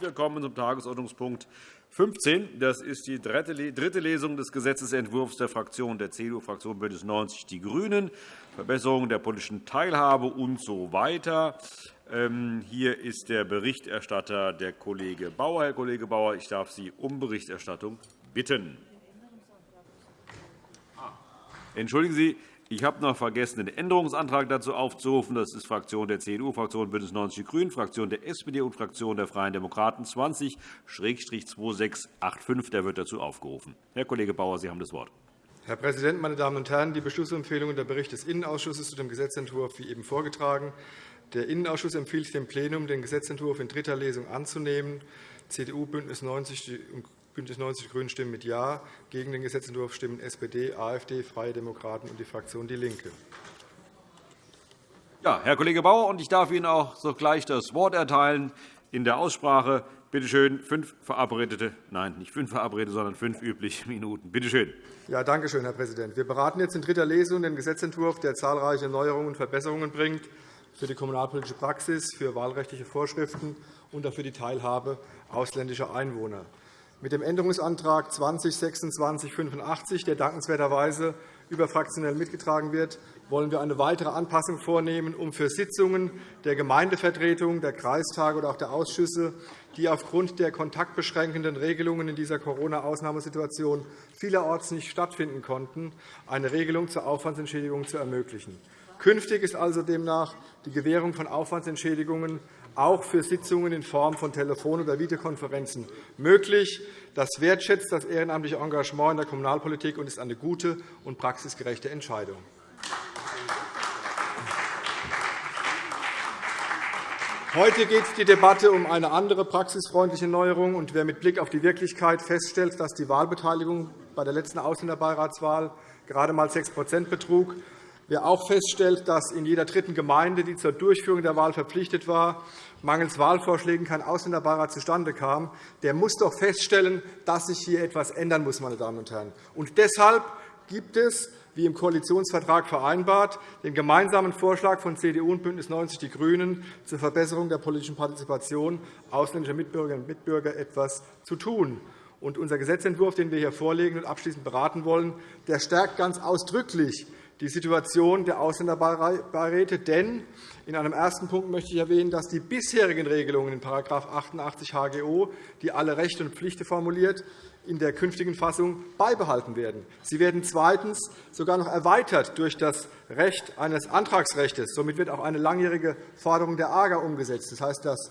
wir kommen zum Tagesordnungspunkt 15. Das ist die dritte Lesung des Gesetzentwurfs der Fraktion der CDU-Fraktion BÜNDNIS 90 die GRÜNEN, Verbesserung der politischen Teilhabe usw. So weiter. Ähm, hier ist der Berichterstatter der Kollege Bauer. Herr Kollege Bauer, ich darf Sie um Berichterstattung bitten. Ah. Entschuldigen Sie, ich habe noch vergessen, den Änderungsantrag dazu aufzurufen. Das ist Fraktion der CDU, Fraktion BÜNDNIS 90 die GRÜNEN, Fraktion der SPD und Fraktion der Freien Demokraten 20-2685. Der wird dazu aufgerufen. Herr Kollege Bauer, Sie haben das Wort. Herr Präsident, meine Damen und Herren! Die Beschlussempfehlung und der Bericht des Innenausschusses zu dem Gesetzentwurf wie eben vorgetragen. Der Innenausschuss empfiehlt dem Plenum, den Gesetzentwurf in dritter Lesung anzunehmen. CDU, BÜNDNIS 90 BÜNDNIS 90 die GRÜNEN stimmen mit Ja. Gegen den Gesetzentwurf stimmen SPD, AfD, Freie Demokraten und die Fraktion DIE LINKE. Ja, Herr Kollege Bauer, und ich darf Ihnen auch sogleich das Wort erteilen in der Aussprache. Bitte schön, fünf verabredete, nein, nicht fünf verabredete, sondern fünf übliche Minuten. Bitte schön. Ja, danke schön, Herr Präsident. Wir beraten jetzt in dritter Lesung den Gesetzentwurf, der zahlreiche Neuerungen und Verbesserungen bringt für die kommunalpolitische Praxis, für wahlrechtliche Vorschriften und für die Teilhabe ausländischer Einwohner. Mit dem Änderungsantrag 202685, der dankenswerterweise überfraktionell mitgetragen wird, wollen wir eine weitere Anpassung vornehmen, um für Sitzungen der Gemeindevertretung, der Kreistage oder auch der Ausschüsse, die aufgrund der kontaktbeschränkenden Regelungen in dieser Corona-Ausnahmesituation vielerorts nicht stattfinden konnten, eine Regelung zur Aufwandsentschädigung zu ermöglichen. Künftig ist also demnach die Gewährung von Aufwandsentschädigungen auch für Sitzungen in Form von Telefon- oder Videokonferenzen möglich. Das wertschätzt das ehrenamtliche Engagement in der Kommunalpolitik und ist eine gute und praxisgerechte Entscheidung. Heute geht die Debatte um eine andere praxisfreundliche Neuerung. Und wer mit Blick auf die Wirklichkeit feststellt, dass die Wahlbeteiligung bei der letzten Ausländerbeiratswahl gerade einmal 6% betrug, Wer auch feststellt, dass in jeder dritten Gemeinde, die zur Durchführung der Wahl verpflichtet war, mangels Wahlvorschlägen kein Ausländerbeirat zustande kam, der muss doch feststellen, dass sich hier etwas ändern muss. Meine Damen und Herren. Und deshalb gibt es, wie im Koalitionsvertrag vereinbart, den gemeinsamen Vorschlag von CDU und BÜNDNIS 90 die GRÜNEN zur Verbesserung der politischen Partizipation ausländischer Mitbürgerinnen und Mitbürger etwas zu tun. Und unser Gesetzentwurf, den wir hier vorlegen und abschließend beraten wollen, der stärkt ganz ausdrücklich die Situation der Ausländerbeiräte. Denn in einem ersten Punkt möchte ich erwähnen, dass die bisherigen Regelungen in § 88 HGO, die alle Rechte und Pflichten formuliert, in der künftigen Fassung beibehalten werden. Sie werden zweitens sogar noch erweitert durch das Recht eines Antragsrechts. Somit wird auch eine langjährige Forderung der AGA umgesetzt. Das heißt, das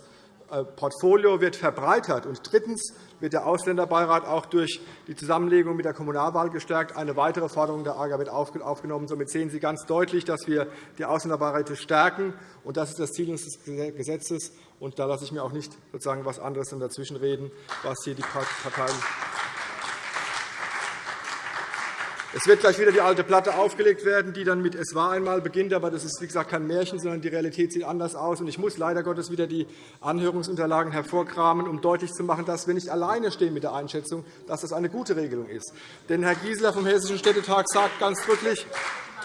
äh, Portfolio wird verbreitert. Und drittens wird der Ausländerbeirat auch durch die Zusammenlegung mit der Kommunalwahl gestärkt. Eine weitere Forderung der AGA wird aufgenommen. Somit sehen Sie ganz deutlich, dass wir die Ausländerbeiräte stärken. Und das ist das Ziel unseres Gesetzes. Und da lasse ich mir auch nicht sozusagen etwas anderes dazwischenreden, was hier die Parteien es wird gleich wieder die alte Platte aufgelegt werden, die dann mit Es war einmal beginnt. Aber das ist, wie gesagt, kein Märchen, sondern die Realität sieht anders aus. Ich muss leider Gottes wieder die Anhörungsunterlagen hervorkramen, um deutlich zu machen, dass wir nicht alleine stehen mit der Einschätzung, dass das eine gute Regelung ist. Denn Herr Gieseler vom Hessischen Städtetag sagt ganz deutlich,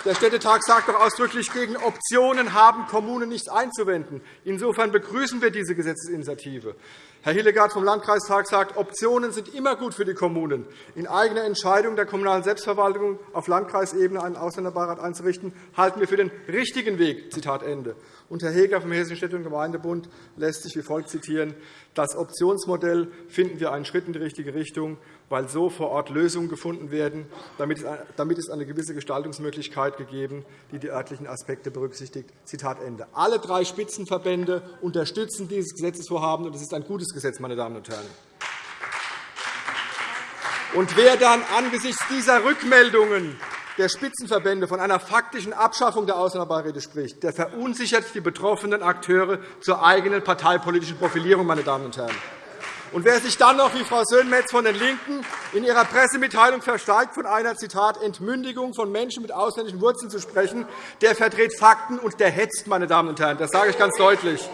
der Städtetag sagt doch ausdrücklich, gegen Optionen haben Kommunen nichts einzuwenden. Insofern begrüßen wir diese Gesetzesinitiative. Herr Hillegardt vom Landkreistag sagt, Optionen sind immer gut für die Kommunen. In eigener Entscheidung der kommunalen Selbstverwaltung auf Landkreisebene einen Ausländerbeirat einzurichten, halten wir für den richtigen Weg. Zitat Ende. Und Herr Heger vom Hessischen Städte- und Gemeindebund lässt sich wie folgt zitieren. Das Optionsmodell finden wir einen Schritt in die richtige Richtung, weil so vor Ort Lösungen gefunden werden. Damit ist eine gewisse Gestaltungsmöglichkeit gegeben, die die örtlichen Aspekte berücksichtigt. Zitat Ende. Alle drei Spitzenverbände unterstützen dieses Gesetzesvorhaben, und es ist ein gutes Gesetz, meine Damen und Herren. Und wer dann angesichts dieser Rückmeldungen der Spitzenverbände von einer faktischen Abschaffung der Ausländerbeiräte spricht, der verunsichert die betroffenen Akteure zur eigenen parteipolitischen Profilierung. Meine Damen und Herren. Und wer sich dann noch, wie Frau Sönmez von den LINKEN in ihrer Pressemitteilung versteigt, von einer Zitat, Entmündigung von Menschen mit ausländischen Wurzeln zu sprechen, der verdreht Fakten und der hetzt. Meine Damen und Herren. Das sage ich ganz deutlich.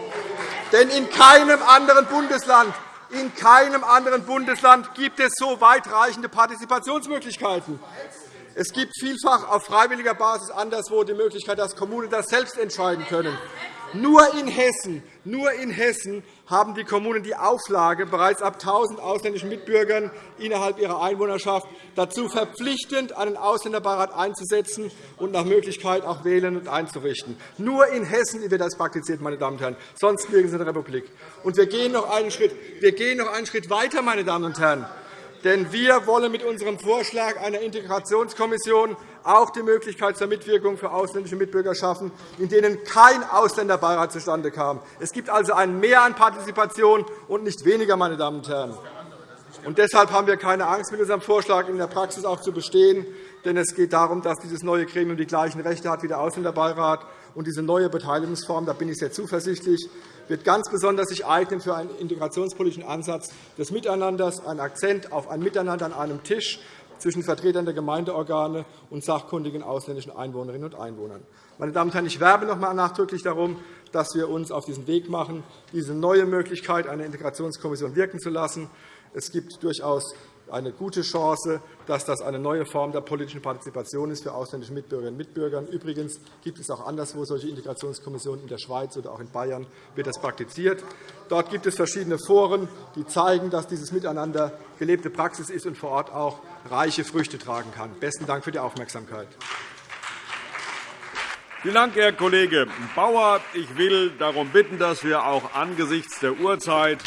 Denn in keinem anderen Bundesland in keinem anderen Bundesland gibt es so weitreichende Partizipationsmöglichkeiten. Es gibt vielfach auf freiwilliger Basis anderswo die Möglichkeit, dass Kommunen das selbst entscheiden können. Nur in Hessen, nur in Hessen haben die Kommunen die Auflage, bereits ab 1.000 ausländischen Mitbürgern innerhalb ihrer Einwohnerschaft dazu verpflichtend einen Ausländerbeirat einzusetzen und nach Möglichkeit auch wählen und einzurichten. Nur in Hessen wird das praktiziert, meine Damen und Herren, sonst nirgends in der Republik. Und wir gehen noch einen Schritt, wir gehen noch einen Schritt weiter, meine Damen und Herren. Denn wir wollen mit unserem Vorschlag einer Integrationskommission auch die Möglichkeit zur Mitwirkung für ausländische Mitbürger schaffen, in denen kein Ausländerbeirat zustande kam. Es gibt also ein Mehr an Partizipation und nicht weniger. Meine Damen und Herren. Und deshalb haben wir keine Angst, mit unserem Vorschlag in der Praxis auch zu bestehen. Denn es geht darum, dass dieses neue Gremium die gleichen Rechte hat wie der Ausländerbeirat. Und diese neue Beteiligungsform, da bin ich sehr zuversichtlich, wird ganz besonders sich eignen für einen integrationspolitischen Ansatz des Miteinanders, ein Akzent auf ein Miteinander an einem Tisch zwischen Vertretern der Gemeindeorgane und sachkundigen ausländischen Einwohnerinnen und Einwohnern. Meine Damen und Herren, ich werbe noch einmal nachdrücklich darum, dass wir uns auf diesen Weg machen, diese neue Möglichkeit einer Integrationskommission wirken zu lassen. Es gibt durchaus eine gute Chance, dass das eine neue Form der politischen Partizipation ist für ausländische Mitbürgerinnen und Mitbürger. Übrigens gibt es auch anderswo solche Integrationskommissionen. In der Schweiz oder auch in Bayern wird das praktiziert. Dort gibt es verschiedene Foren, die zeigen, dass dieses Miteinander gelebte Praxis ist und vor Ort auch reiche Früchte tragen kann. Besten Dank für die Aufmerksamkeit. Vielen Dank, Herr Kollege Bauer. Ich will darum bitten, dass wir auch angesichts der Uhrzeit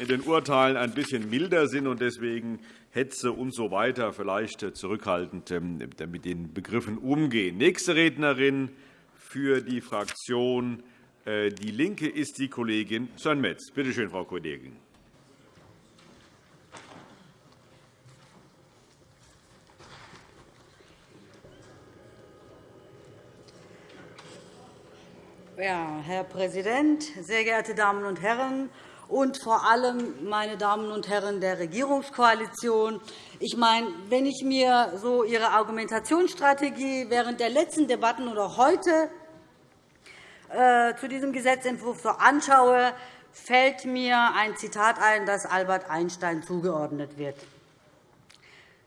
in den Urteilen ein bisschen milder sind und deswegen Hetze usw. So weiter vielleicht zurückhaltend ähm, mit den Begriffen umgehen. Nächste Rednerin für die Fraktion äh, DIE LINKE ist die Kollegin Sönmez. Bitte schön, Frau Kollegin. Ja, Herr Präsident, sehr geehrte Damen und Herren! Und vor allem, meine Damen und Herren der Regierungskoalition. Ich meine, wenn ich mir so Ihre Argumentationsstrategie während der letzten Debatten oder heute äh, zu diesem Gesetzentwurf so anschaue, fällt mir ein Zitat ein, das Albert Einstein zugeordnet wird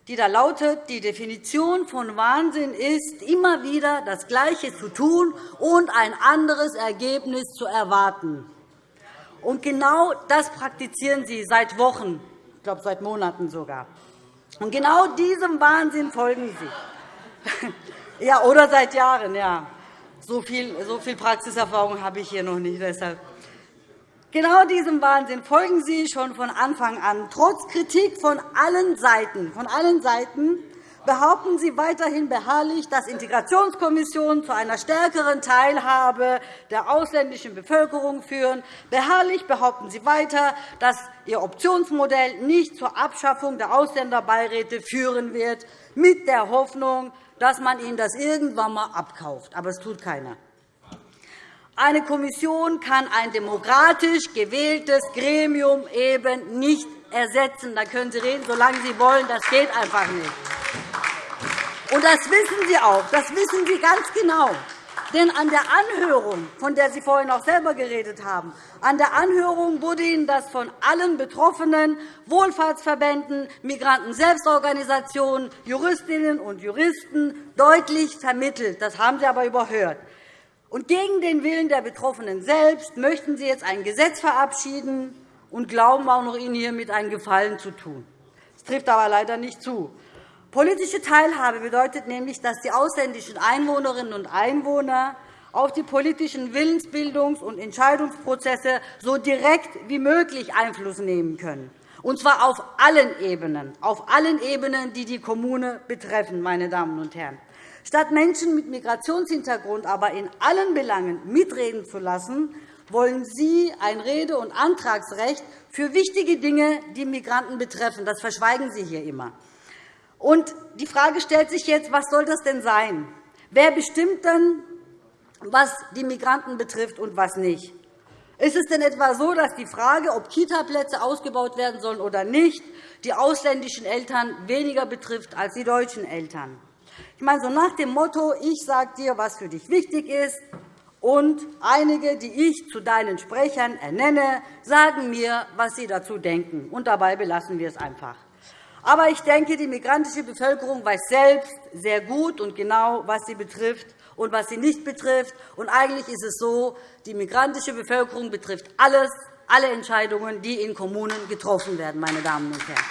die da lautet, die Definition von Wahnsinn ist, immer wieder das Gleiche zu tun und ein anderes Ergebnis zu erwarten. Und genau das praktizieren Sie seit Wochen, ich glaube seit Monaten sogar. Und genau diesem Wahnsinn folgen Sie. ja, oder seit Jahren, ja. So viel, so viel Praxiserfahrung habe ich hier noch nicht. Deshalb. Genau diesem Wahnsinn folgen Sie schon von Anfang an. Trotz Kritik von allen Seiten, von allen Seiten behaupten Sie weiterhin beharrlich, dass Integrationskommissionen zu einer stärkeren Teilhabe der ausländischen Bevölkerung führen. Beharrlich behaupten Sie weiter, dass Ihr Optionsmodell nicht zur Abschaffung der Ausländerbeiräte führen wird, mit der Hoffnung, dass man Ihnen das irgendwann einmal abkauft. Aber es tut keiner. Eine Kommission kann ein demokratisch gewähltes Gremium eben nicht ersetzen. Da können Sie reden, solange Sie wollen. Das geht einfach nicht. Und das wissen Sie auch. Das wissen Sie ganz genau. Denn an der Anhörung, von der Sie vorhin auch selber geredet haben, an der Anhörung wurde Ihnen das von allen Betroffenen, Wohlfahrtsverbänden, Migranten-Selbstorganisationen, Juristinnen und Juristen deutlich vermittelt. Das haben Sie aber überhört. Und gegen den Willen der Betroffenen selbst möchten Sie jetzt ein Gesetz verabschieden und glauben auch noch, Ihnen hiermit einen Gefallen zu tun. Das trifft aber leider nicht zu. Politische Teilhabe bedeutet nämlich, dass die ausländischen Einwohnerinnen und Einwohner auf die politischen Willensbildungs- und Entscheidungsprozesse so direkt wie möglich Einfluss nehmen können, und zwar auf allen Ebenen, auf allen Ebenen, die die Kommune betreffen. Meine Damen und Herren. Statt Menschen mit Migrationshintergrund aber in allen Belangen mitreden zu lassen, wollen Sie ein Rede- und Antragsrecht für wichtige Dinge, die Migranten betreffen. Das verschweigen Sie hier immer. Und die Frage stellt sich jetzt, was soll das denn sein? Wer bestimmt denn, was die Migranten betrifft und was nicht? Ist es denn etwa so, dass die Frage, ob Kitaplätze ausgebaut werden sollen oder nicht, die ausländischen Eltern weniger betrifft als die deutschen Eltern? Ich meine, so nach dem Motto, ich sage dir, was für dich wichtig ist, und einige, die ich zu deinen Sprechern ernenne, sagen mir, was sie dazu denken. Und dabei belassen wir es einfach. Aber ich denke, die migrantische Bevölkerung weiß selbst sehr gut und genau, was sie betrifft und was sie nicht betrifft. Und eigentlich ist es so, die migrantische Bevölkerung betrifft alles, alle Entscheidungen, die in Kommunen getroffen werden. Meine Damen und Herren.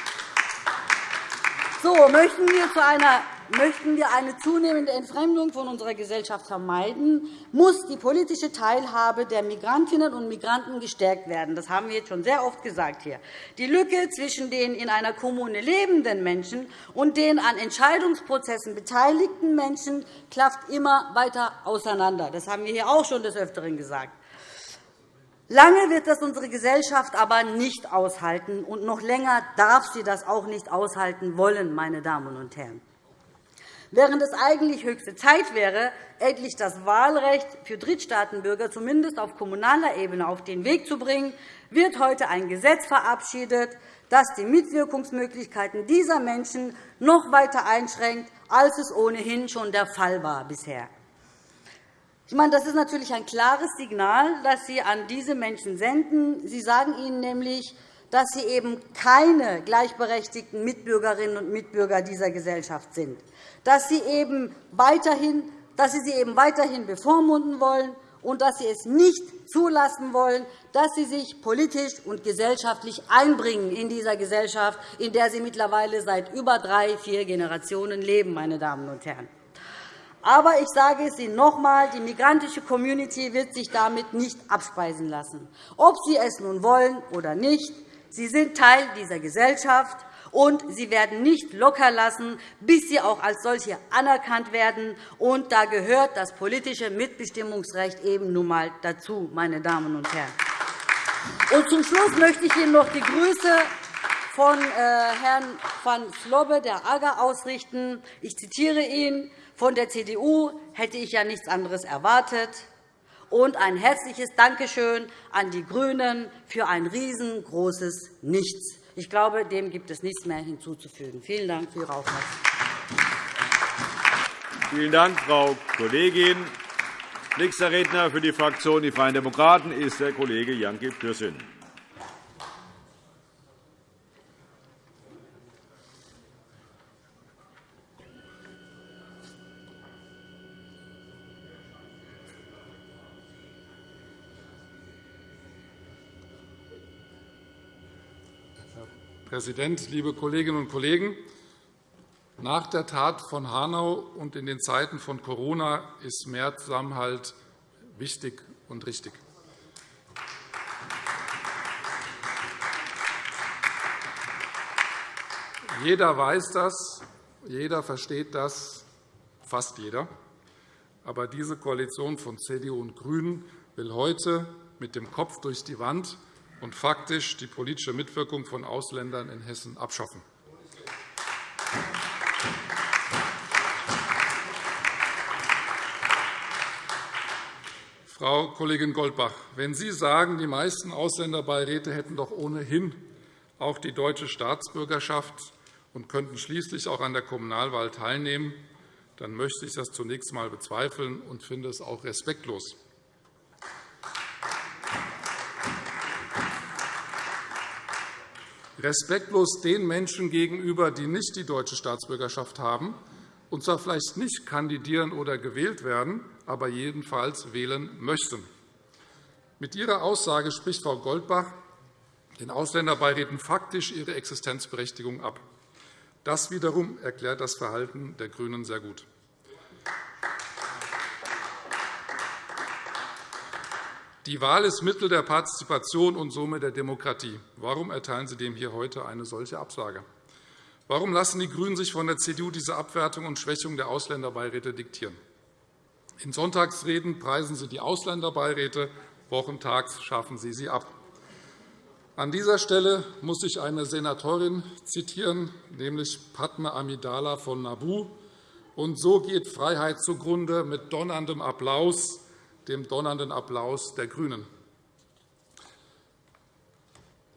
So, möchten wir, zu einer, möchten wir eine zunehmende Entfremdung von unserer Gesellschaft vermeiden, muss die politische Teilhabe der Migrantinnen und Migranten gestärkt werden. Das haben wir jetzt schon sehr oft gesagt hier. Die Lücke zwischen den in einer Kommune lebenden Menschen und den an Entscheidungsprozessen beteiligten Menschen klafft immer weiter auseinander. Das haben wir hier auch schon des Öfteren gesagt. Lange wird das unsere Gesellschaft aber nicht aushalten, und noch länger darf sie das auch nicht aushalten wollen, meine Damen und Herren. Während es eigentlich höchste Zeit wäre, endlich das Wahlrecht für Drittstaatenbürger zumindest auf kommunaler Ebene auf den Weg zu bringen, wird heute ein Gesetz verabschiedet, das die Mitwirkungsmöglichkeiten dieser Menschen noch weiter einschränkt, als es ohnehin schon der Fall war bisher. Ich meine, das ist natürlich ein klares Signal, das Sie an diese Menschen senden. Sie sagen ihnen nämlich, dass sie eben keine gleichberechtigten Mitbürgerinnen und Mitbürger dieser Gesellschaft sind, dass Sie, eben weiterhin, dass Sie sie eben weiterhin bevormunden wollen und dass Sie es nicht zulassen wollen, dass Sie sich politisch und gesellschaftlich einbringen in dieser Gesellschaft, in der Sie mittlerweile seit über drei, vier Generationen leben. Meine Damen und Herren. Aber ich sage es Ihnen noch einmal, die migrantische Community wird sich damit nicht abspeisen lassen, ob sie es nun wollen oder nicht. Sie sind Teil dieser Gesellschaft, und sie werden nicht lockerlassen, bis sie auch als solche anerkannt werden. Und da gehört das politische Mitbestimmungsrecht eben nun einmal dazu, meine Damen und Herren. Und zum Schluss möchte ich Ihnen noch die Grüße von äh, Herrn van Slobbe der AGA ausrichten. Ich zitiere ihn. Von der CDU hätte ich ja nichts anderes erwartet. Und ein herzliches Dankeschön an die GRÜNEN für ein riesengroßes Nichts. Ich glaube, dem gibt es nichts mehr hinzuzufügen. Vielen Dank für Ihre Aufmerksamkeit. Vielen Dank, Frau Kollegin. Nächster Redner für die Fraktion Die Freien Demokraten ist der Kollege Janke Pürsün. Präsident, liebe Kolleginnen und Kollegen! Nach der Tat von Hanau und in den Zeiten von Corona ist mehr Zusammenhalt wichtig und richtig. Jeder weiß das, jeder versteht das, fast jeder. Aber diese Koalition von CDU und GRÜNEN will heute mit dem Kopf durch die Wand und faktisch die politische Mitwirkung von Ausländern in Hessen abschaffen. Frau Kollegin Goldbach, wenn Sie sagen, die meisten Ausländerbeiräte hätten doch ohnehin auch die deutsche Staatsbürgerschaft und könnten schließlich auch an der Kommunalwahl teilnehmen, dann möchte ich das zunächst einmal bezweifeln und finde es auch respektlos. Respektlos den Menschen gegenüber, die nicht die deutsche Staatsbürgerschaft haben, und zwar vielleicht nicht kandidieren oder gewählt werden, aber jedenfalls wählen möchten. Mit Ihrer Aussage spricht Frau Goldbach den Ausländerbeiräten faktisch ihre Existenzberechtigung ab. Das wiederum erklärt das Verhalten der GRÜNEN sehr gut. Die Wahl ist Mittel der Partizipation und somit der Demokratie. Warum erteilen Sie dem hier heute eine solche Absage? Warum lassen die GRÜNEN sich von der CDU diese Abwertung und Schwächung der Ausländerbeiräte diktieren? In Sonntagsreden preisen Sie die Ausländerbeiräte, wochentags schaffen Sie sie ab. An dieser Stelle muss ich eine Senatorin zitieren, nämlich Padma Amidala von Nabu. Und so geht Freiheit zugrunde mit donnerndem Applaus dem donnernden Applaus der GRÜNEN.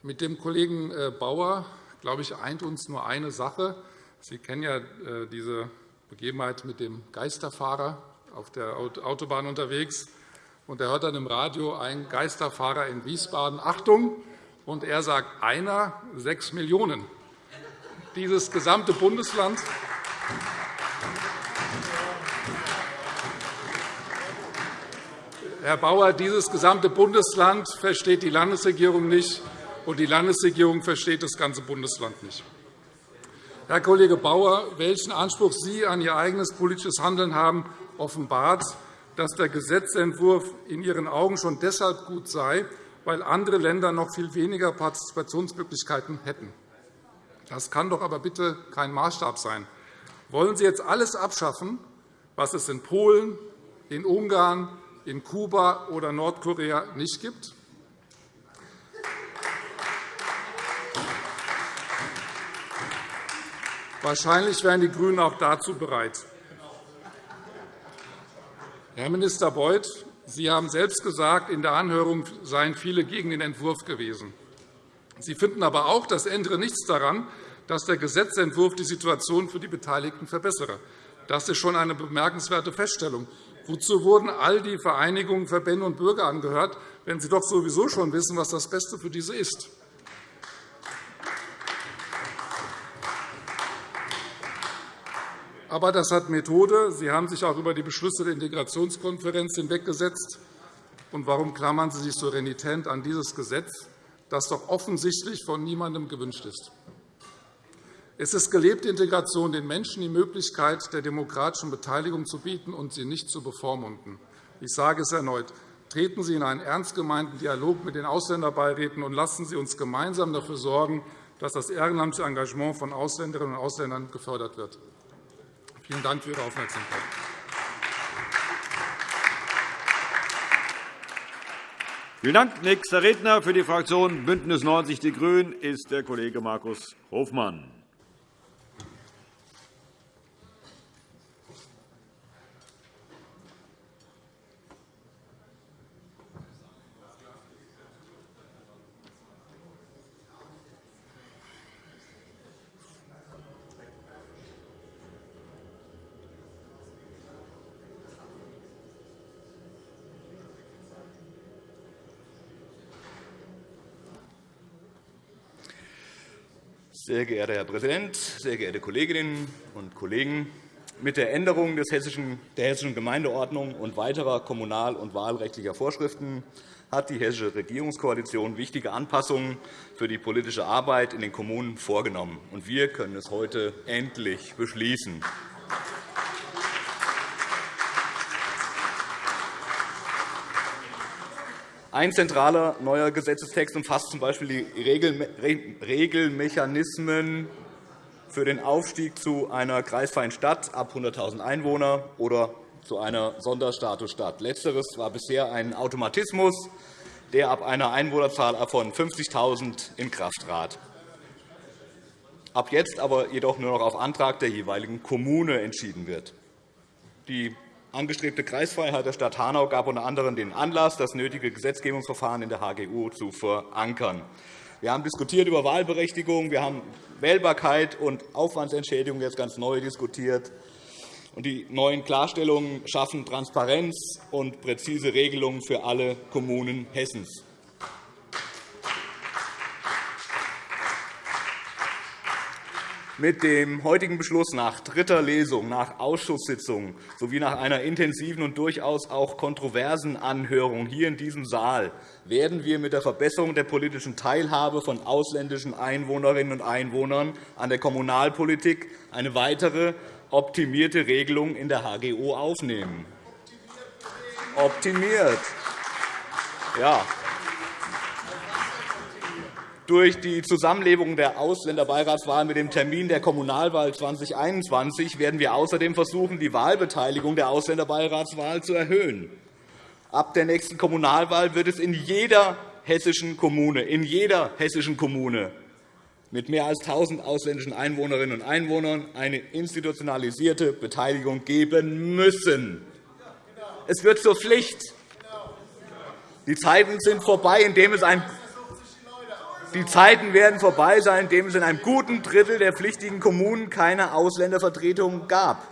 Mit dem Kollegen äh, Bauer glaube ich, eint uns nur eine Sache. Sie kennen ja äh, diese Begebenheit mit dem Geisterfahrer auf der Autobahn unterwegs. Und er hört dann im Radio ein Geisterfahrer in Wiesbaden. Achtung! Und er sagt, einer, sechs Millionen. Dieses gesamte Bundesland Herr Bauer, dieses gesamte Bundesland versteht die Landesregierung nicht, und die Landesregierung versteht das ganze Bundesland nicht. Herr Kollege Bauer, welchen Anspruch Sie an Ihr eigenes politisches Handeln haben, offenbart, dass der Gesetzentwurf in Ihren Augen schon deshalb gut sei, weil andere Länder noch viel weniger Partizipationsmöglichkeiten hätten. Das kann doch aber bitte kein Maßstab sein. Wollen Sie jetzt alles abschaffen, was es in Polen, in Ungarn, in Kuba oder Nordkorea nicht gibt? Wahrscheinlich wären die GRÜNEN auch dazu bereit. Herr Minister Beuth, Sie haben selbst gesagt, in der Anhörung seien viele gegen den Entwurf gewesen. Sie finden aber auch, das ändere nichts daran, dass der Gesetzentwurf die Situation für die Beteiligten verbessere. Das ist schon eine bemerkenswerte Feststellung. Wozu wurden all die Vereinigungen, Verbände und Bürger angehört, wenn Sie doch sowieso schon wissen, was das Beste für diese ist? Aber das hat Methode. Sie haben sich auch über die Beschlüsse der Integrationskonferenz hinweggesetzt. Und warum klammern Sie sich so renitent an dieses Gesetz, das doch offensichtlich von niemandem gewünscht ist? Es ist gelebte Integration, den Menschen die Möglichkeit der demokratischen Beteiligung zu bieten und sie nicht zu bevormunden. Ich sage es erneut. Treten Sie in einen ernst gemeinten Dialog mit den Ausländerbeiräten und lassen Sie uns gemeinsam dafür sorgen, dass das ehrenamtliche Engagement von Ausländerinnen und Ausländern gefördert wird. Vielen Dank für Ihre Aufmerksamkeit. Vielen Dank. Nächster Redner für die Fraktion BÜNDNIS 90 die GRÜNEN ist der Kollege Markus Hofmann. Sehr geehrter Herr Präsident, sehr geehrte Kolleginnen und Kollegen! Mit der Änderung der Hessischen Gemeindeordnung und weiterer kommunal- und wahlrechtlicher Vorschriften hat die Hessische Regierungskoalition wichtige Anpassungen für die politische Arbeit in den Kommunen vorgenommen. Wir können es heute endlich beschließen. Ein zentraler neuer Gesetzestext umfasst z. B. die Regelmechanismen für den Aufstieg zu einer kreisfreien Stadt ab 100.000 Einwohner oder zu einer Sonderstatusstadt. Letzteres war bisher ein Automatismus, der ab einer Einwohnerzahl von 50.000 in Kraft trat. Ab jetzt aber jedoch nur noch auf Antrag der jeweiligen Kommune entschieden wird. Die angestrebte Kreisfreiheit der Stadt Hanau gab unter anderem den Anlass, das nötige Gesetzgebungsverfahren in der HGU zu verankern. Wir haben diskutiert über Wahlberechtigung, wir haben Wählbarkeit und Aufwandsentschädigung jetzt ganz neu diskutiert. Die neuen Klarstellungen schaffen Transparenz und präzise Regelungen für alle Kommunen Hessens. Mit dem heutigen Beschluss nach dritter Lesung, nach Ausschusssitzung sowie nach einer intensiven und durchaus auch kontroversen Anhörung hier in diesem Saal werden wir mit der Verbesserung der politischen Teilhabe von ausländischen Einwohnerinnen und Einwohnern an der Kommunalpolitik eine weitere optimierte Regelung in der HGO aufnehmen. Optimiert. Ja, durch die Zusammenlegung der Ausländerbeiratswahl mit dem Termin der Kommunalwahl 2021 werden wir außerdem versuchen, die Wahlbeteiligung der Ausländerbeiratswahl zu erhöhen. Ab der nächsten Kommunalwahl wird es in jeder hessischen Kommune, in jeder hessischen Kommune mit mehr als 1.000 ausländischen Einwohnerinnen und Einwohnern eine institutionalisierte Beteiligung geben müssen. Es wird zur Pflicht. Die Zeiten sind vorbei, in denen es ein die Zeiten werden vorbei sein, in denen es in einem guten Drittel der pflichtigen Kommunen keine Ausländervertretung gab.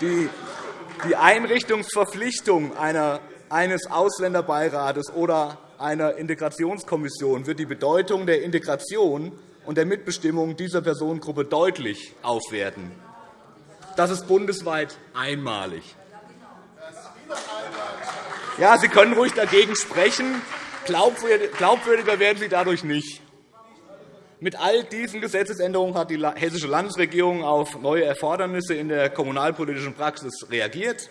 Die Einrichtungsverpflichtung eines Ausländerbeirates oder einer Integrationskommission wird die Bedeutung der Integration und der Mitbestimmung dieser Personengruppe deutlich aufwerten. Das ist bundesweit einmalig. Ja, Sie können ruhig dagegen sprechen. Glaubwürdiger werden Sie dadurch nicht. Mit all diesen Gesetzesänderungen hat die Hessische Landesregierung auf neue Erfordernisse in der kommunalpolitischen Praxis reagiert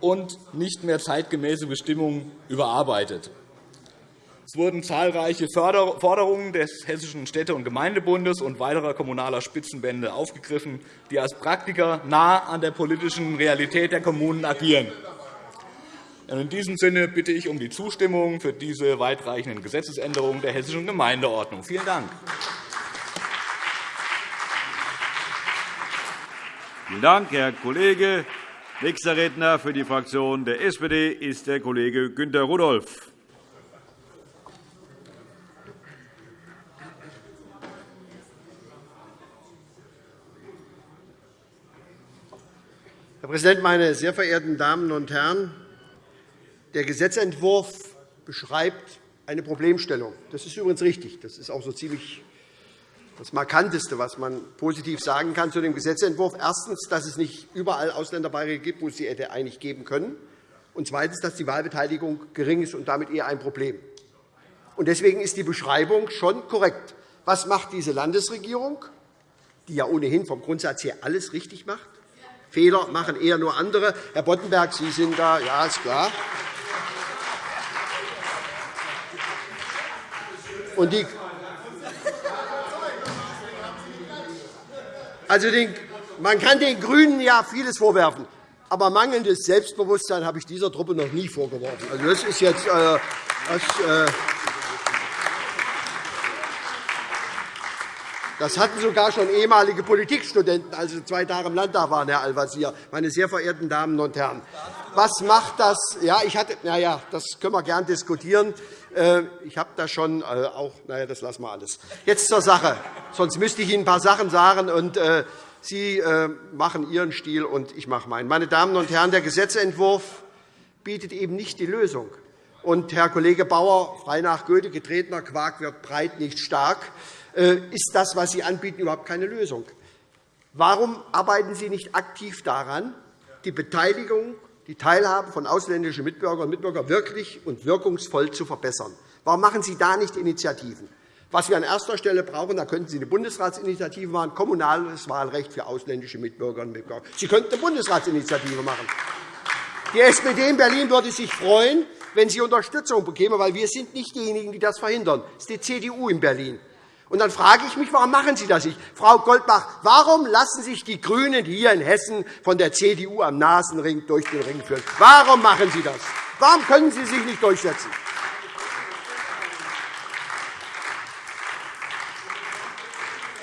und nicht mehr zeitgemäße Bestimmungen überarbeitet. Es wurden zahlreiche Forderungen des Hessischen Städte- und Gemeindebundes und weiterer kommunaler Spitzenbände aufgegriffen, die als Praktiker nah an der politischen Realität der Kommunen agieren. In diesem Sinne bitte ich um die Zustimmung für diese weitreichenden Gesetzesänderungen der Hessischen Gemeindeordnung. Vielen Dank. Vielen Dank, Herr Kollege. Nächster Redner für die Fraktion der SPD ist der Kollege Günter Rudolph. Herr Präsident, meine sehr verehrten Damen und Herren! Der Gesetzentwurf beschreibt eine Problemstellung. Das ist übrigens richtig. Das ist auch so ziemlich das Markanteste, was man positiv sagen kann zu dem Gesetzentwurf. Erstens, dass es nicht überall Ausländerbeiträge gibt, wo es sie hätte eigentlich geben können. Und zweitens, dass die Wahlbeteiligung gering ist und damit eher ein Problem. Deswegen ist die Beschreibung schon korrekt. Was macht diese Landesregierung, die ja ohnehin vom Grundsatz her alles richtig macht? Fehler machen eher nur andere. Herr Boddenberg, Sie sind da. Ja, ist klar. Und die also den, man kann den GRÜNEN ja vieles vorwerfen, aber mangelndes Selbstbewusstsein habe ich dieser Truppe noch nie vorgeworfen. Also das ist jetzt, äh, das, äh, Das hatten sogar schon ehemalige Politikstudenten, als Sie zwei Tage im Landtag waren, Herr Al-Wazir, meine sehr verehrten Damen und Herren. Was macht das? Ja, ich hatte, na ja, das können wir gern diskutieren. Äh, ich habe da schon äh, auch, naja, das lassen wir alles. Jetzt zur Sache. Sonst müsste ich Ihnen ein paar Sachen sagen, und äh, Sie machen Ihren Stil, und ich mache meinen. Meine Damen und Herren, der Gesetzentwurf bietet eben nicht die Lösung. Und Herr Kollege Bauer, frei nach Goethe, getretener Quark wird breit, nicht stark. Ist das, was Sie anbieten, überhaupt keine Lösung. Warum arbeiten Sie nicht aktiv daran, die Beteiligung, die Teilhabe von ausländischen Mitbürgerinnen und Mitbürgern wirklich und wirkungsvoll zu verbessern? Warum machen Sie da nicht Initiativen? Was wir an erster Stelle brauchen, da könnten Sie eine Bundesratsinitiative machen, kommunales Wahlrecht für ausländische Mitbürgerinnen und Mitbürger. Sie könnten eine Bundesratsinitiative machen. Die SPD in Berlin würde sich freuen, wenn sie Unterstützung bekäme, weil wir sind nicht diejenigen, die das verhindern. Es ist die CDU in Berlin. Und dann frage ich mich, warum machen Sie das nicht? Frau Goldbach, warum lassen sich die GRÜNEN hier in Hessen von der CDU am Nasenring durch den Ring führen? Warum machen Sie das? Warum können Sie sich nicht durchsetzen?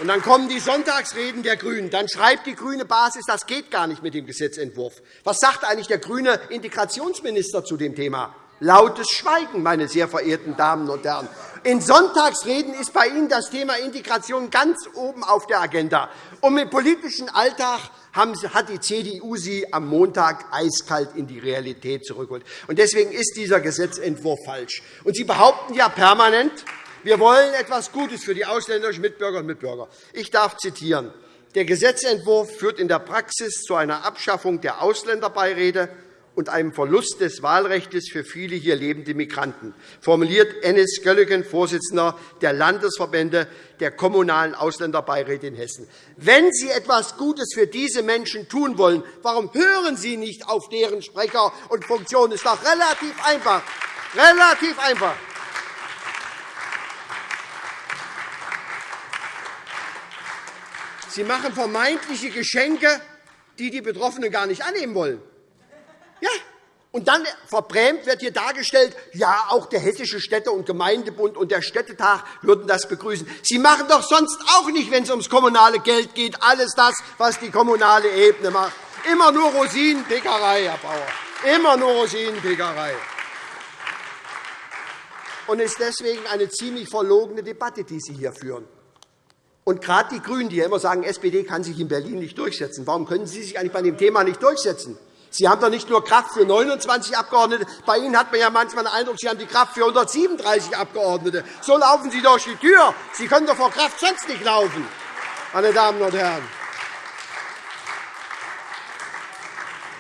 Und dann kommen die Sonntagsreden der GRÜNEN. Dann schreibt die grüne Basis, das geht gar nicht mit dem Gesetzentwurf. Was sagt eigentlich der grüne Integrationsminister zu dem Thema? Lautes Schweigen, meine sehr verehrten Damen und Herren. In Sonntagsreden ist bei Ihnen das Thema Integration ganz oben auf der Agenda. Und im politischen Alltag hat die CDU Sie am Montag eiskalt in die Realität zurückgeholt. Deswegen ist dieser Gesetzentwurf falsch. Und Sie behaupten ja permanent, wir wollen etwas Gutes für die ausländischen Mitbürgerinnen und Mitbürger. Ich darf zitieren. Der Gesetzentwurf führt in der Praxis zu einer Abschaffung der Ausländerbeiräte und einem Verlust des Wahlrechts für viele hier lebende Migranten, formuliert Ennis Göllegen, Vorsitzender der Landesverbände der kommunalen Ausländerbeiräte in Hessen. Wenn Sie etwas Gutes für diese Menschen tun wollen, warum hören Sie nicht auf deren Sprecher und Funktionen? Das ist doch relativ einfach. Relativ einfach. Sie machen vermeintliche Geschenke, die die Betroffenen gar nicht annehmen wollen. Ja. Und dann verbrämt wird hier dargestellt, ja, auch der Hessische Städte- und Gemeindebund und der Städtetag würden das begrüßen. Sie machen doch sonst auch nicht, wenn es ums kommunale Geld geht, alles das, was die kommunale Ebene macht. Immer nur Rosinenpickerei, Herr Bauer. Immer nur Rosinenpickerei. Und es ist deswegen eine ziemlich verlogene Debatte, die Sie hier führen. Und gerade die GRÜNEN, die immer sagen, SPD kann sich in Berlin nicht durchsetzen, warum können Sie sich eigentlich bei dem Thema nicht durchsetzen? Sie haben doch nicht nur Kraft für 29 Abgeordnete. Bei Ihnen hat man ja manchmal den Eindruck, Sie haben die Kraft für 137 Abgeordnete. So laufen Sie durch die Tür. Sie können doch vor Kraft sonst nicht laufen, meine Damen und Herren.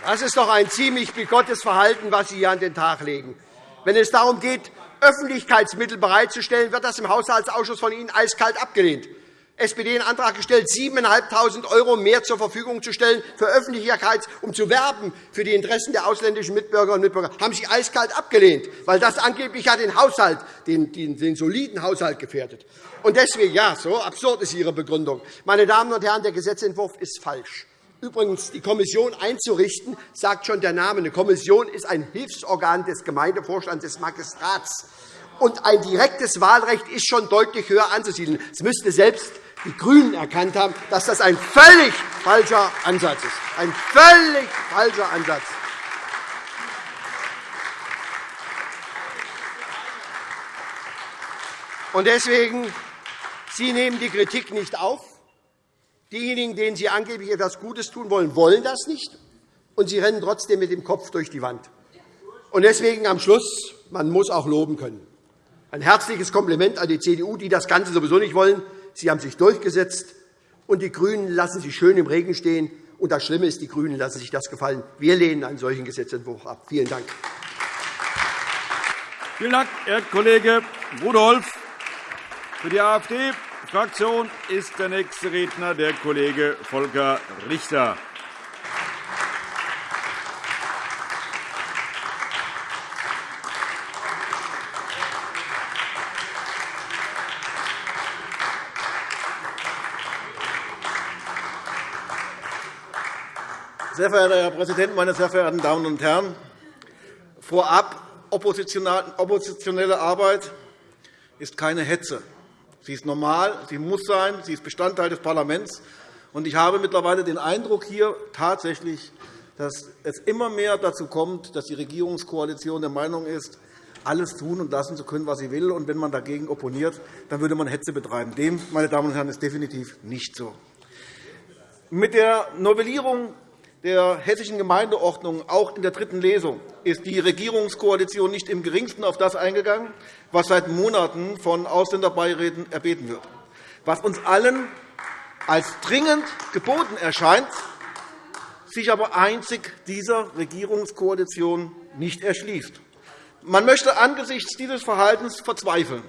Das ist doch ein ziemlich bigottes Verhalten, was Sie hier an den Tag legen. Wenn es darum geht, Öffentlichkeitsmittel bereitzustellen, wird das im Haushaltsausschuss von Ihnen eiskalt abgelehnt. SPD einen Antrag gestellt, 7.500 € mehr zur Verfügung zu stellen für Öffentlichkeit, um zu werben für die Interessen der ausländischen Mitbürger und Mitbürger. Haben Sie eiskalt abgelehnt, weil das angeblich ja den Haushalt, den, den, den soliden Haushalt gefährdet. Und deswegen, ja, so absurd ist Ihre Begründung. Meine Damen und Herren, der Gesetzentwurf ist falsch. Übrigens, die Kommission einzurichten, sagt schon der Name. Eine Kommission ist ein Hilfsorgan des Gemeindevorstands des Magistrats. Und ein direktes Wahlrecht ist schon deutlich höher anzusiedeln. Es müsste selbst die GRÜNEN erkannt haben, dass das ein völlig falscher Ansatz ist. Ein völlig falscher Ansatz. Und deswegen, Sie nehmen die Kritik nicht auf. Diejenigen, denen Sie angeblich etwas Gutes tun wollen, wollen das nicht, und Sie rennen trotzdem mit dem Kopf durch die Wand. Und deswegen am Schluss, man muss auch loben können. Ein herzliches Kompliment an die CDU, die das Ganze sowieso nicht wollen. Sie haben sich durchgesetzt, und die GRÜNEN lassen sich schön im Regen stehen. Und das Schlimme ist, die GRÜNEN lassen sich das gefallen. Wir lehnen einen solchen Gesetzentwurf ab. Vielen Dank. Vielen Dank, Herr Kollege Rudolph. Für die AfD Fraktion ist der nächste Redner der Kollege Volker Richter. Sehr verehrter Herr Präsident, meine sehr verehrten Damen und Herren! Vorab, oppositionelle Arbeit ist keine Hetze. Sie ist normal, sie muss sein, sie ist Bestandteil des Parlaments. Ich habe mittlerweile den Eindruck hier tatsächlich, dass es immer mehr dazu kommt, dass die Regierungskoalition der Meinung ist, alles tun und lassen zu können, was sie will. Und wenn man dagegen opponiert, dann würde man Hetze betreiben. Dem, meine Damen und Herren, ist definitiv nicht so. Mit der Novellierung der Hessischen Gemeindeordnung auch in der dritten Lesung ist die Regierungskoalition nicht im Geringsten auf das eingegangen, was seit Monaten von Ausländerbeiräten erbeten wird, was uns allen als dringend geboten erscheint, sich aber einzig dieser Regierungskoalition nicht erschließt. Man möchte angesichts dieses Verhaltens verzweifeln.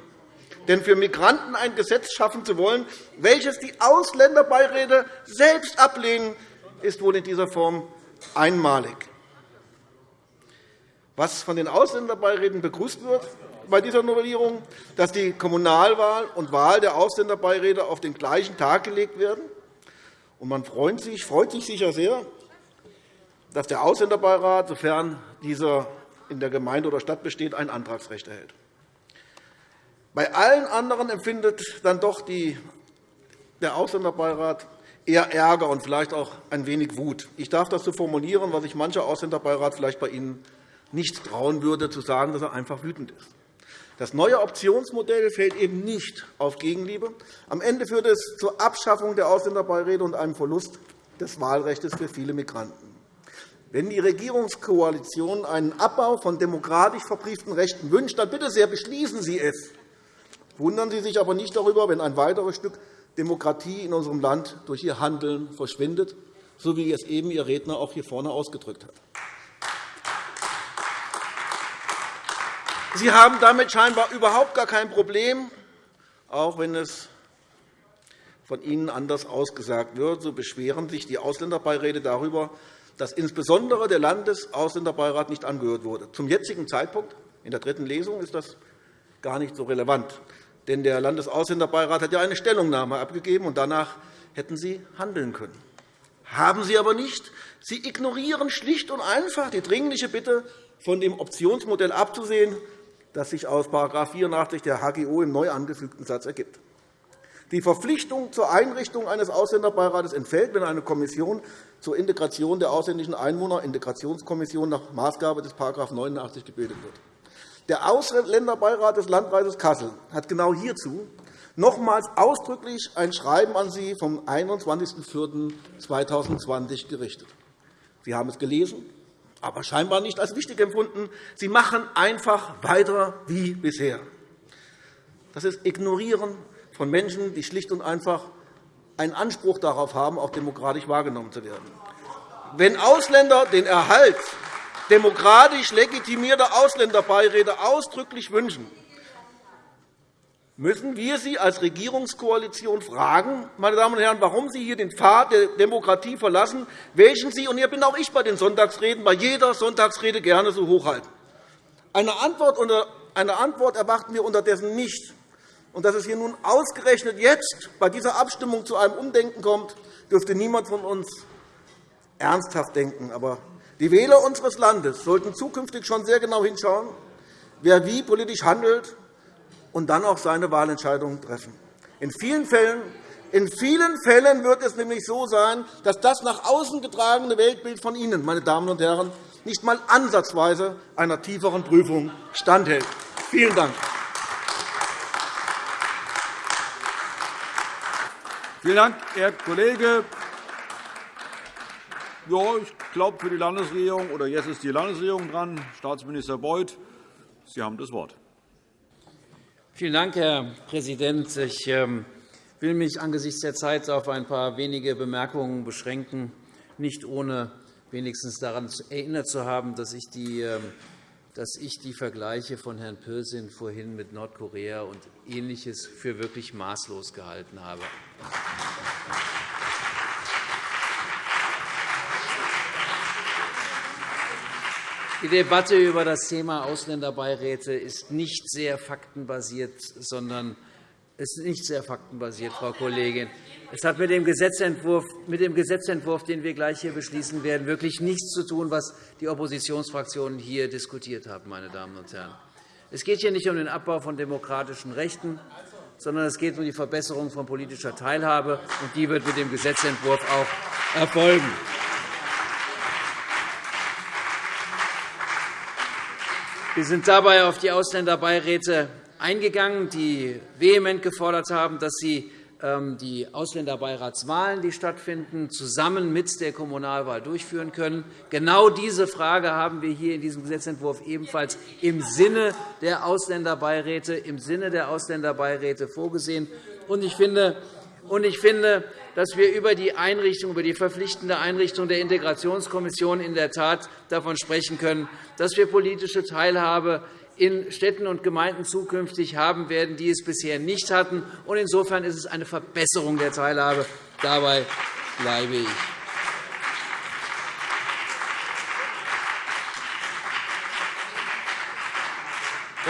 Denn für Migranten ein Gesetz schaffen zu wollen, welches die Ausländerbeiräte selbst ablehnen, ist wohl in dieser Form einmalig. Was von den Ausländerbeiräten begrüßt wird bei dieser Novellierung, dass die Kommunalwahl und Wahl der Ausländerbeiräte auf den gleichen Tag gelegt werden. Und man freut sich, freut sich sicher sehr, dass der Ausländerbeirat, sofern dieser in der Gemeinde oder Stadt besteht, ein Antragsrecht erhält. Bei allen anderen empfindet dann doch die, der Ausländerbeirat eher Ärger und vielleicht auch ein wenig Wut. Ich darf das so formulieren, was sich mancher Ausländerbeirat vielleicht bei Ihnen nicht trauen würde, zu sagen, dass er einfach wütend ist. Das neue Optionsmodell fällt eben nicht auf Gegenliebe. Am Ende führt es zur Abschaffung der Ausländerbeiräte und einem Verlust des Wahlrechts für viele Migranten. Wenn die Regierungskoalition einen Abbau von demokratisch verbrieften Rechten wünscht, dann bitte sehr, beschließen Sie es. Wundern Sie sich aber nicht darüber, wenn ein weiteres Stück Demokratie in unserem Land durch ihr Handeln verschwindet, so wie es eben Ihr Redner auch hier vorne ausgedrückt hat. Sie haben damit scheinbar überhaupt gar kein Problem, auch wenn es von Ihnen anders ausgesagt wird. So beschweren sich die Ausländerbeiräte darüber, dass insbesondere der Landesausländerbeirat nicht angehört wurde. Zum jetzigen Zeitpunkt, in der dritten Lesung, ist das gar nicht so relevant. Denn der Landesausländerbeirat hat ja eine Stellungnahme abgegeben, und danach hätten Sie handeln können. Haben Sie aber nicht. Sie ignorieren schlicht und einfach die dringliche Bitte, von dem Optionsmodell abzusehen, das sich aus § 84 der HGO im neu angefügten Satz ergibt. Die Verpflichtung zur Einrichtung eines Ausländerbeirates entfällt, wenn eine Kommission zur Integration der ausländischen Einwohner Integrationskommission nach Maßgabe des § 89 gebildet wird. Der Ausländerbeirat des Landkreises Kassel hat genau hierzu nochmals ausdrücklich ein Schreiben an Sie vom 21.04.2020 gerichtet. Sie haben es gelesen, aber scheinbar nicht als wichtig empfunden. Sie machen einfach weiter wie bisher. Das ist Ignorieren von Menschen, die schlicht und einfach einen Anspruch darauf haben, auch demokratisch wahrgenommen zu werden. Wenn Ausländer den Erhalt demokratisch legitimierter Ausländerbeiräte ausdrücklich wünschen, müssen wir Sie als Regierungskoalition fragen, meine Damen und Herren, warum Sie hier den Pfad der Demokratie verlassen, welchen Sie, und hier bin auch ich bei den Sonntagsreden, bei jeder Sonntagsrede gerne so hochhalten. Eine Antwort, eine Antwort erwarten wir unterdessen nicht. Und dass es hier nun ausgerechnet jetzt bei dieser Abstimmung zu einem Umdenken kommt, dürfte niemand von uns ernsthaft denken. Aber die Wähler unseres Landes sollten zukünftig schon sehr genau hinschauen, wer wie politisch handelt und dann auch seine Wahlentscheidungen treffen. In vielen Fällen in vielen Fällen wird es nämlich so sein, dass das nach außen getragene Weltbild von Ihnen, meine Damen und Herren, nicht einmal ansatzweise einer tieferen Prüfung standhält. Vielen Dank. Vielen Dank, Herr Kollege. Ja, ich glaube, für die Landesregierung oder jetzt ist die Landesregierung dran. Staatsminister Beuth, Sie haben das Wort. Vielen Dank, Herr Präsident. Ich ähm, will mich angesichts der Zeit auf ein paar wenige Bemerkungen beschränken, nicht ohne wenigstens daran erinnert zu haben, dass ich die, ähm, Vergleiche von Herrn Pürsün vorhin mit Nordkorea und Ähnliches für wirklich maßlos gehalten habe. Die Debatte über das Thema Ausländerbeiräte ist nicht sehr faktenbasiert, sondern ist nicht sehr faktenbasiert, Frau Kollegin. Es hat mit dem, Gesetzentwurf, mit dem Gesetzentwurf, den wir gleich hier beschließen werden, wirklich nichts zu tun, was die Oppositionsfraktionen hier diskutiert haben. Meine Damen und Herren. Es geht hier nicht um den Abbau von demokratischen Rechten, sondern es geht um die Verbesserung von politischer Teilhabe, und die wird mit dem Gesetzentwurf auch erfolgen. Wir sind dabei auf die Ausländerbeiräte eingegangen, die vehement gefordert haben, dass sie ähm, die Ausländerbeiratswahlen, die stattfinden, zusammen mit der Kommunalwahl durchführen können. Genau diese Frage haben wir hier in diesem Gesetzentwurf ebenfalls im Sinne der Ausländerbeiräte, im Sinne der Ausländerbeiräte vorgesehen. Ich finde, und ich finde, dass wir über die Einrichtung, über die verpflichtende Einrichtung der Integrationskommission in der Tat davon sprechen können, dass wir politische Teilhabe in Städten und Gemeinden zukünftig haben werden, die es bisher nicht hatten. Insofern ist es eine Verbesserung der Teilhabe. Dabei bleibe ich.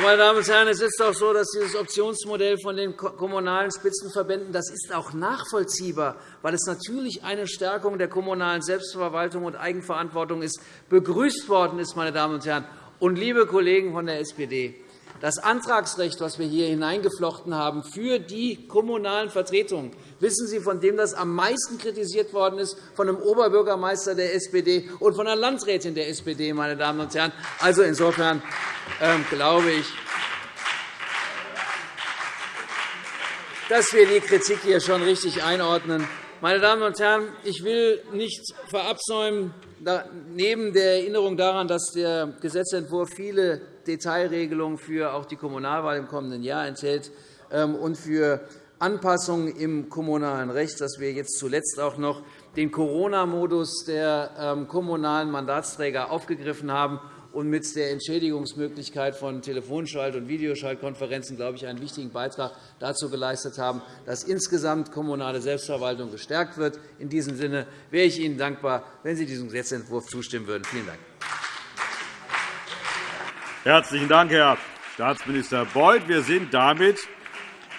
Meine Damen und Herren, es ist doch so, dass dieses Optionsmodell von den kommunalen Spitzenverbänden das ist auch nachvollziehbar, weil es natürlich eine Stärkung der kommunalen Selbstverwaltung und Eigenverantwortung ist, begrüßt worden ist. Meine Damen und Herren. Und, liebe Kollegen von der SPD, das Antragsrecht, das wir hier hineingeflochten haben für die kommunalen Vertretungen, wissen Sie, von dem das am meisten kritisiert worden ist, von dem Oberbürgermeister der SPD und von einer Landrätin der SPD, meine Damen und Herren. Also insofern ähm, glaube ich, dass wir die Kritik hier schon richtig einordnen. Meine Damen und Herren, ich will nicht verabsäumen, neben der Erinnerung daran, dass der Gesetzentwurf viele Detailregelungen für auch die Kommunalwahl im kommenden Jahr enthält ähm, und für Anpassungen im kommunalen Recht, dass wir jetzt zuletzt auch noch den Corona-Modus der ähm, kommunalen Mandatsträger aufgegriffen haben und mit der Entschädigungsmöglichkeit von Telefonschalt- und Videoschaltkonferenzen, glaube ich, einen wichtigen Beitrag dazu geleistet haben, dass insgesamt kommunale Selbstverwaltung gestärkt wird. In diesem Sinne wäre ich Ihnen dankbar, wenn Sie diesem Gesetzentwurf zustimmen würden. Vielen Dank. Herzlichen Dank, Herr Staatsminister Beuth. Wir sind damit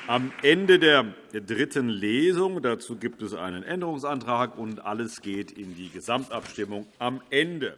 am Ende der dritten Lesung. Dazu gibt es einen Änderungsantrag, und alles geht in die Gesamtabstimmung am Ende.